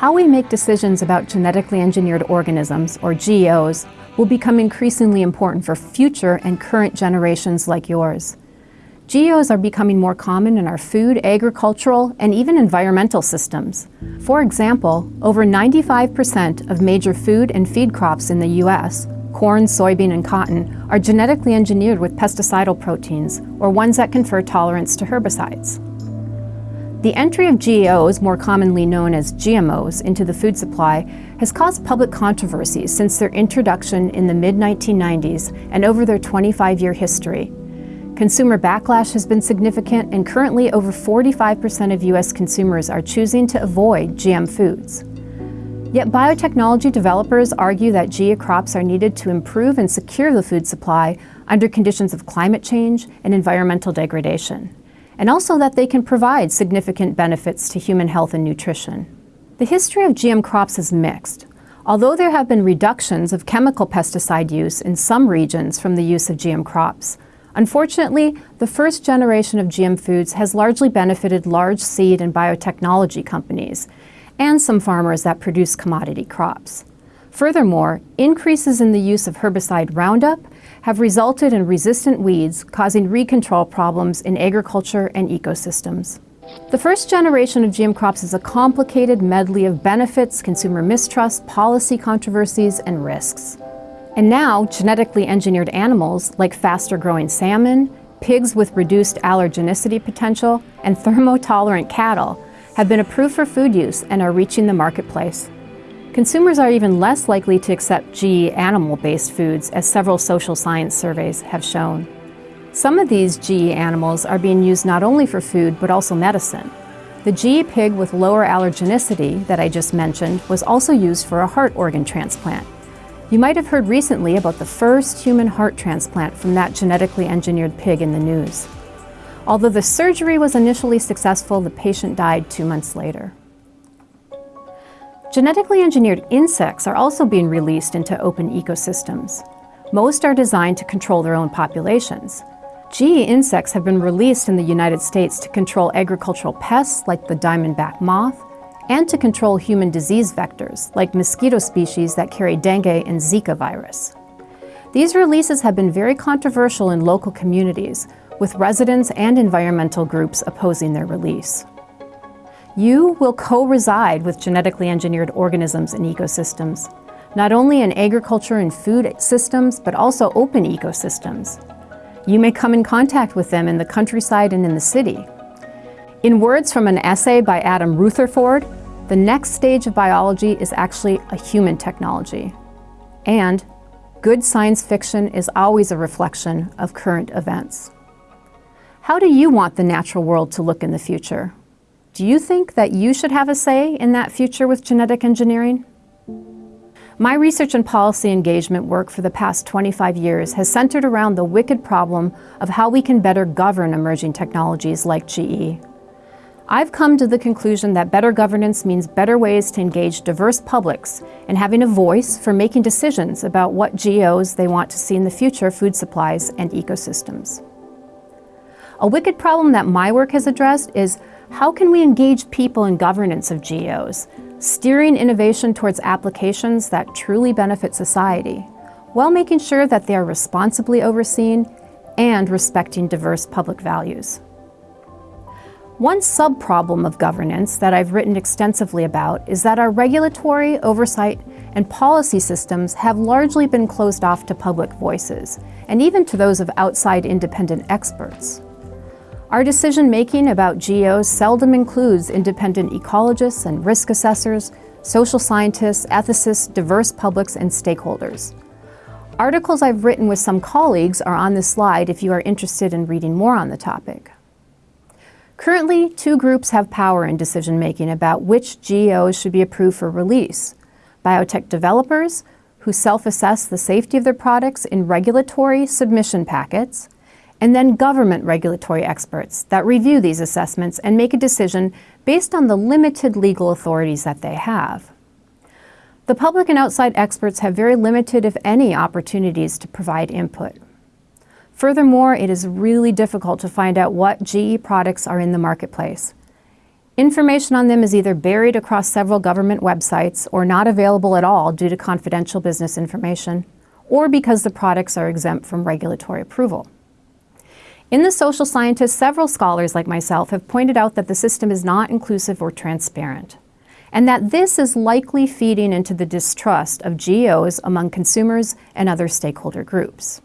How we make decisions about genetically engineered organisms, or GEOs, will become increasingly important for future and current generations like yours. GEOs are becoming more common in our food, agricultural, and even environmental systems. For example, over 95% of major food and feed crops in the U.S., corn, soybean, and cotton, are genetically engineered with pesticidal proteins, or ones that confer tolerance to herbicides. The entry of GEOs, more commonly known as GMOs, into the food supply has caused public controversy since their introduction in the mid-1990s and over their 25-year history. Consumer backlash has been significant and currently over 45% of U.S. consumers are choosing to avoid GM foods. Yet biotechnology developers argue that GE crops are needed to improve and secure the food supply under conditions of climate change and environmental degradation, and also that they can provide significant benefits to human health and nutrition. The history of GM crops is mixed. Although there have been reductions of chemical pesticide use in some regions from the use of GM crops, Unfortunately, the first generation of GM foods has largely benefited large seed and biotechnology companies and some farmers that produce commodity crops. Furthermore, increases in the use of herbicide Roundup have resulted in resistant weeds causing weed control problems in agriculture and ecosystems. The first generation of GM crops is a complicated medley of benefits, consumer mistrust, policy controversies, and risks. And now, genetically engineered animals like faster growing salmon, pigs with reduced allergenicity potential, and thermotolerant cattle have been approved for food use and are reaching the marketplace. Consumers are even less likely to accept GE animal-based foods as several social science surveys have shown. Some of these GE animals are being used not only for food but also medicine. The GE pig with lower allergenicity that I just mentioned was also used for a heart organ transplant. You might have heard recently about the first human heart transplant from that genetically engineered pig in the news. Although the surgery was initially successful, the patient died two months later. Genetically engineered insects are also being released into open ecosystems. Most are designed to control their own populations. GE insects have been released in the United States to control agricultural pests like the diamondback moth, and to control human disease vectors, like mosquito species that carry dengue and Zika virus. These releases have been very controversial in local communities, with residents and environmental groups opposing their release. You will co-reside with genetically engineered organisms and ecosystems, not only in agriculture and food systems, but also open ecosystems. You may come in contact with them in the countryside and in the city. In words from an essay by Adam Rutherford, the next stage of biology is actually a human technology. And good science fiction is always a reflection of current events. How do you want the natural world to look in the future? Do you think that you should have a say in that future with genetic engineering? My research and policy engagement work for the past 25 years has centered around the wicked problem of how we can better govern emerging technologies like GE. I've come to the conclusion that better governance means better ways to engage diverse publics and having a voice for making decisions about what GEOs they want to see in the future food supplies and ecosystems. A wicked problem that my work has addressed is how can we engage people in governance of GEOs, steering innovation towards applications that truly benefit society, while making sure that they are responsibly overseen and respecting diverse public values. One sub-problem of governance that I've written extensively about is that our regulatory, oversight, and policy systems have largely been closed off to public voices, and even to those of outside independent experts. Our decision-making about GEOs seldom includes independent ecologists and risk assessors, social scientists, ethicists, diverse publics, and stakeholders. Articles I've written with some colleagues are on this slide if you are interested in reading more on the topic. Currently, two groups have power in decision-making about which GEOs should be approved for release. Biotech developers, who self-assess the safety of their products in regulatory submission packets, and then government regulatory experts that review these assessments and make a decision based on the limited legal authorities that they have. The public and outside experts have very limited, if any, opportunities to provide input. Furthermore, it is really difficult to find out what GE products are in the marketplace. Information on them is either buried across several government websites or not available at all due to confidential business information, or because the products are exempt from regulatory approval. In the social scientists, several scholars like myself have pointed out that the system is not inclusive or transparent, and that this is likely feeding into the distrust of GEOs among consumers and other stakeholder groups.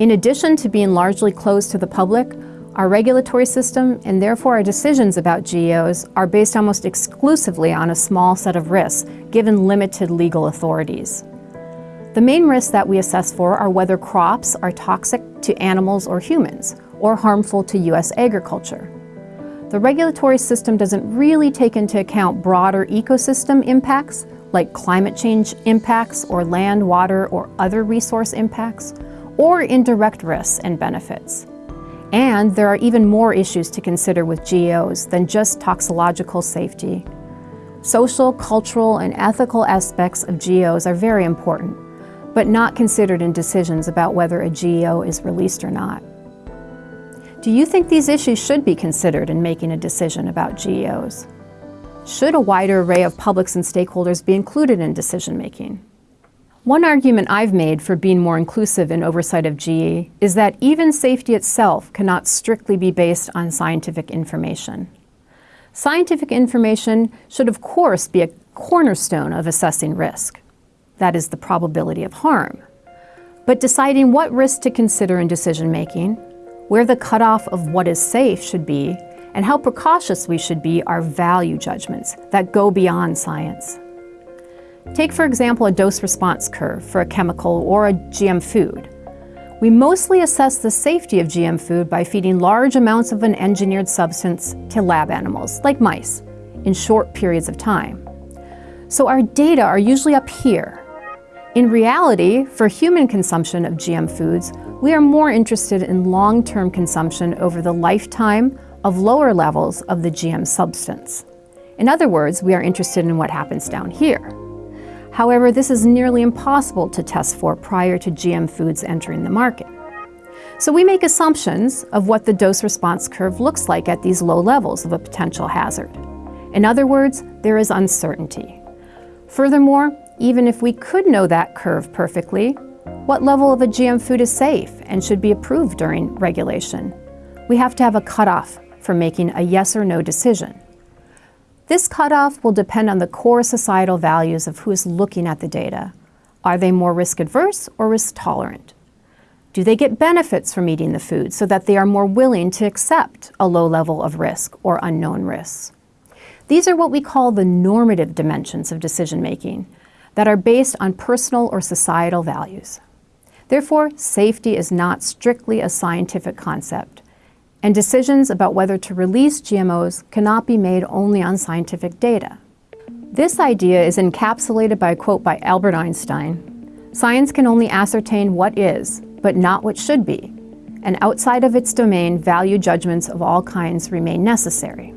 In addition to being largely closed to the public, our regulatory system and therefore our decisions about GEOs are based almost exclusively on a small set of risks, given limited legal authorities. The main risks that we assess for are whether crops are toxic to animals or humans, or harmful to U.S. agriculture. The regulatory system doesn't really take into account broader ecosystem impacts, like climate change impacts or land, water, or other resource impacts, or indirect risks and benefits. And there are even more issues to consider with GEOs than just toxicological safety. Social, cultural, and ethical aspects of GEOs are very important but not considered in decisions about whether a GEO is released or not. Do you think these issues should be considered in making a decision about GEOs? Should a wider array of publics and stakeholders be included in decision making? One argument I've made for being more inclusive in oversight of GE is that even safety itself cannot strictly be based on scientific information. Scientific information should of course be a cornerstone of assessing risk that is the probability of harm. But deciding what risks to consider in decision making, where the cutoff of what is safe should be, and how precautious we should be are value judgments that go beyond science. Take, for example, a dose response curve for a chemical or a GM food. We mostly assess the safety of GM food by feeding large amounts of an engineered substance to lab animals, like mice, in short periods of time. So our data are usually up here, in reality, for human consumption of GM foods, we are more interested in long-term consumption over the lifetime of lower levels of the GM substance. In other words, we are interested in what happens down here. However, this is nearly impossible to test for prior to GM foods entering the market. So we make assumptions of what the dose-response curve looks like at these low levels of a potential hazard. In other words, there is uncertainty. Furthermore, even if we could know that curve perfectly, what level of a GM food is safe and should be approved during regulation? We have to have a cutoff for making a yes or no decision. This cutoff will depend on the core societal values of who is looking at the data. Are they more risk adverse or risk tolerant? Do they get benefits from eating the food so that they are more willing to accept a low level of risk or unknown risks? These are what we call the normative dimensions of decision making, that are based on personal or societal values. Therefore, safety is not strictly a scientific concept, and decisions about whether to release GMOs cannot be made only on scientific data. This idea is encapsulated by a quote by Albert Einstein. Science can only ascertain what is, but not what should be, and outside of its domain, value judgments of all kinds remain necessary.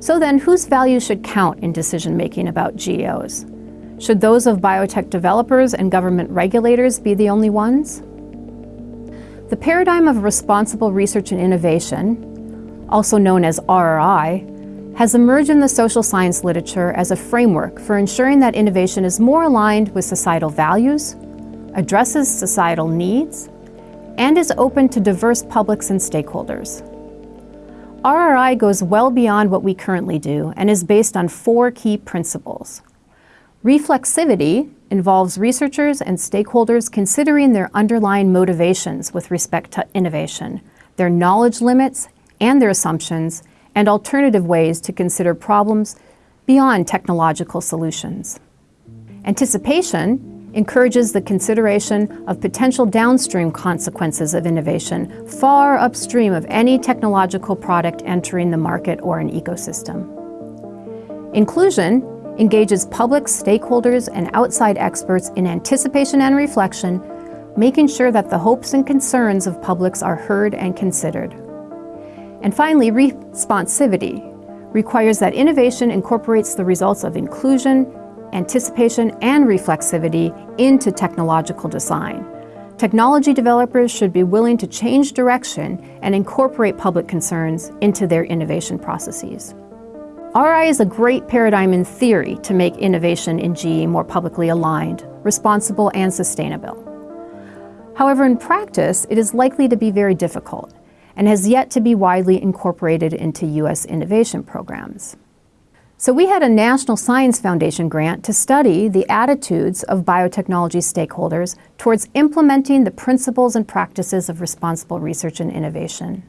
So then, whose values should count in decision-making about GEOs? Should those of biotech developers and government regulators be the only ones? The paradigm of responsible research and innovation, also known as RRI, has emerged in the social science literature as a framework for ensuring that innovation is more aligned with societal values, addresses societal needs, and is open to diverse publics and stakeholders. RRI goes well beyond what we currently do and is based on four key principles. Reflexivity involves researchers and stakeholders considering their underlying motivations with respect to innovation, their knowledge limits and their assumptions, and alternative ways to consider problems beyond technological solutions. Anticipation encourages the consideration of potential downstream consequences of innovation far upstream of any technological product entering the market or an ecosystem. Inclusion engages public stakeholders and outside experts in anticipation and reflection, making sure that the hopes and concerns of publics are heard and considered. And finally, responsivity requires that innovation incorporates the results of inclusion, anticipation, and reflexivity into technological design, technology developers should be willing to change direction and incorporate public concerns into their innovation processes. RRI is a great paradigm in theory to make innovation in GE more publicly aligned, responsible, and sustainable. However, in practice, it is likely to be very difficult and has yet to be widely incorporated into U.S. innovation programs. So we had a National Science Foundation grant to study the attitudes of biotechnology stakeholders towards implementing the principles and practices of responsible research and innovation.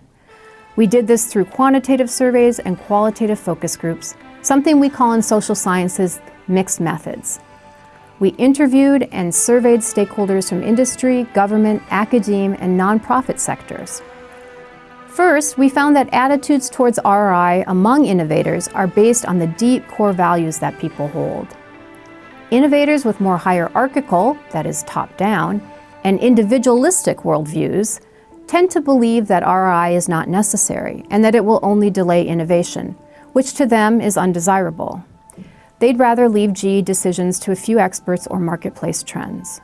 We did this through quantitative surveys and qualitative focus groups, something we call in social sciences mixed methods. We interviewed and surveyed stakeholders from industry, government, academe, and nonprofit sectors. First, we found that attitudes towards RRI among innovators are based on the deep core values that people hold. Innovators with more hierarchical, that is top-down, and individualistic worldviews tend to believe that RRI is not necessary and that it will only delay innovation, which to them is undesirable. They'd rather leave GE decisions to a few experts or marketplace trends.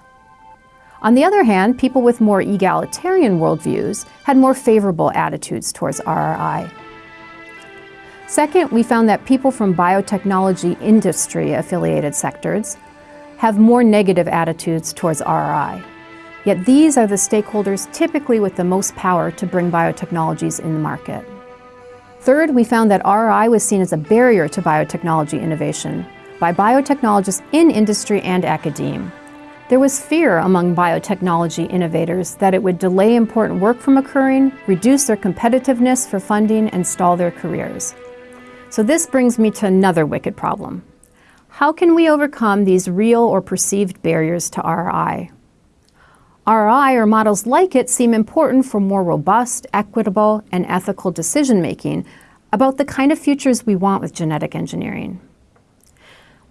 On the other hand, people with more egalitarian worldviews had more favorable attitudes towards RRI. Second, we found that people from biotechnology industry-affiliated sectors have more negative attitudes towards RRI. Yet these are the stakeholders typically with the most power to bring biotechnologies in the market. Third, we found that RRI was seen as a barrier to biotechnology innovation by biotechnologists in industry and academe. There was fear among biotechnology innovators that it would delay important work from occurring, reduce their competitiveness for funding, and stall their careers. So this brings me to another wicked problem. How can we overcome these real or perceived barriers to RRI? RRI or models like it seem important for more robust, equitable, and ethical decision-making about the kind of futures we want with genetic engineering.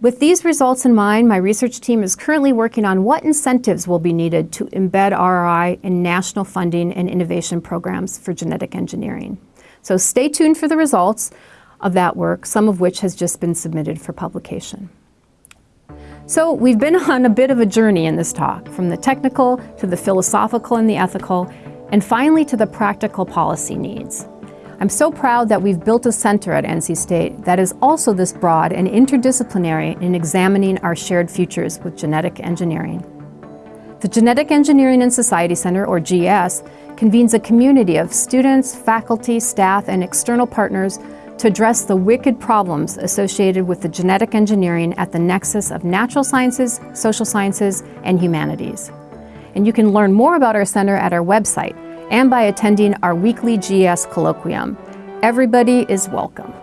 With these results in mind, my research team is currently working on what incentives will be needed to embed RRI in national funding and innovation programs for genetic engineering. So stay tuned for the results of that work, some of which has just been submitted for publication. So we've been on a bit of a journey in this talk, from the technical to the philosophical and the ethical, and finally to the practical policy needs. I'm so proud that we've built a center at NC State that is also this broad and interdisciplinary in examining our shared futures with genetic engineering. The Genetic Engineering and Society Center, or GES, convenes a community of students, faculty, staff, and external partners to address the wicked problems associated with the genetic engineering at the nexus of natural sciences, social sciences, and humanities. And you can learn more about our center at our website, and by attending our weekly GES colloquium. Everybody is welcome.